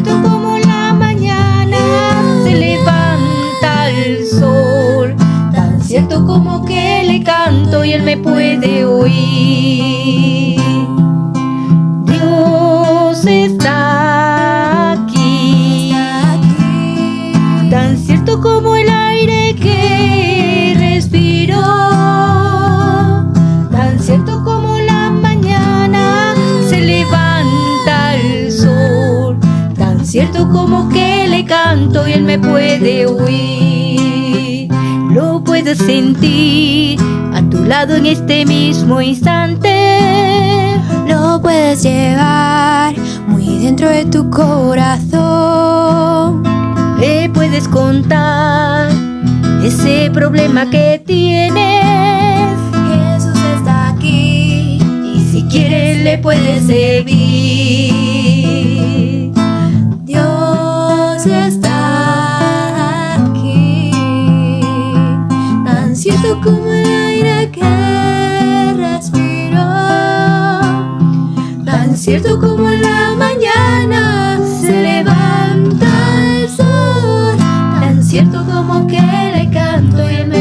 despierto como la mañana se levanta el sol, tan cierto como que le canto y él me puede oír. Dios está aquí, tan cierto como el aire que cierto como que le canto y él me puede oír. Lo puedo sentir a tu lado en este mismo instante. Lo puedes llevar muy dentro de tu corazón. Le puedes contar ese problema que tienes. Jesús está aquí Y si quieres le puedes seguir. siento como el aire que respiro. Tan cierto como en la mañana se levanta el sol. Tan cierto como que le canto y me